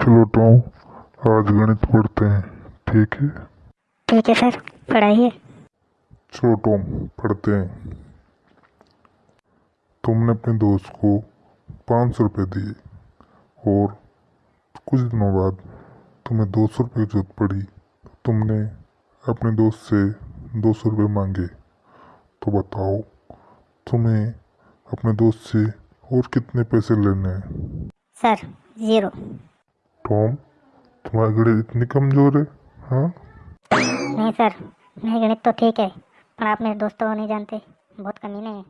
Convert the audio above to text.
चलो टॉम आज गणित पढ़ते हैं ठीक है? ठीक है सर पढ़ाइए। चलो टॉम पढ़ते हैं। तुमने अपने दोस्त को पाँच सौ रुपये दिए और कुछ दिनों बाद तुम्हें दो सौ रुपये की ज़रूरत पड़ी। तुमने अपने दोस्त से दो सौ रुपये मांगे। तो बताओ तुम्हें अपने दोस्त से और कितने पैसे लेने हैं? Sir zero. टॉम, तुम्हारे गणित इतने कमज़ोर है हाँ? नहीं सर, मेरे गणित तो ठीक है, पर आप मेरे दोस्तों को नहीं जानते, बहुत कमीने हैं।